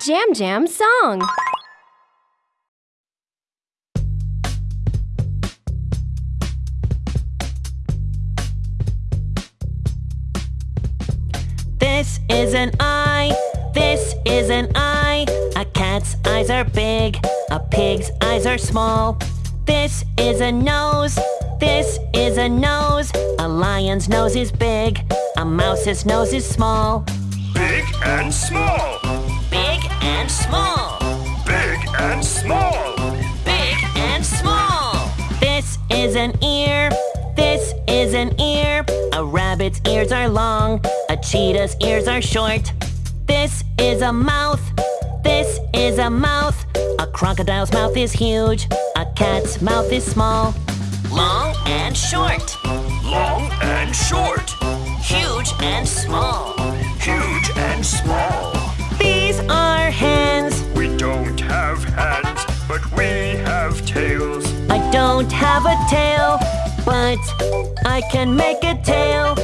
Jam Jam song. This is an eye, this is an eye. A cat's eyes are big, a pig's eyes are small. This is a nose, this is a nose. A lion's nose is big, a mouse's nose is small. Big and small. Small. big and small. This is an ear, this is an ear. A rabbit's ears are long, a cheetah's ears are short. This is a mouth, this is a mouth. A crocodile's mouth is huge, a cat's mouth is small. Long and short, Long and short. huge and small. But we have tails. I don't have a tail, but I can make a tail.